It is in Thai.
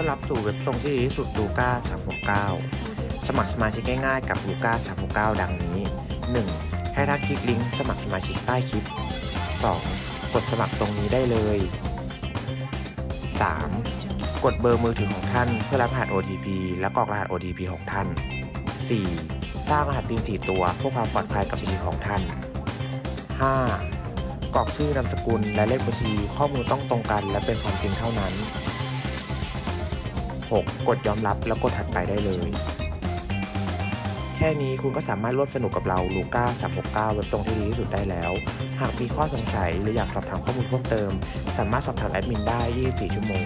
ต้อนรับสู่เว็บตรงที่ดีที่สุดลูก้า369 สมัครสมาชิกง่ายๆกับลูก้า369 ดังนี้ 1. ให้ท่าคลิกลิงก์สมัครสมาชิกใต้คลิป 2. กดสมัครตรงนี้ได้เลย 3. กดเบอร์มือถือของท่านเพื่อรับรหัส OTP และกรอกรหัส OTP ของท่าน 4. สร้างรหัส PIN 4 ตัวเพื่อความปลอดภัยกับบัญชีของท่าน 5. กรอกชื่อนามสกุลและเลขบัญชีข้อมูลต้องตรงกันและเป็นความจริงเท่านั้น 6. กดยอมรับแล้วกดถัดไปได้เลย แค่นี้คุณก็สามารถร่วมสนุกกับเราลูก้า369เว็บตรงที่ดีที่สุดได้แล้ว หากมีข้อสงสัยหรืออยากสอบถามข้อมูลเพิ่มเติม สามารถสอบถามแอดมินได้ 24 ชั่วโมง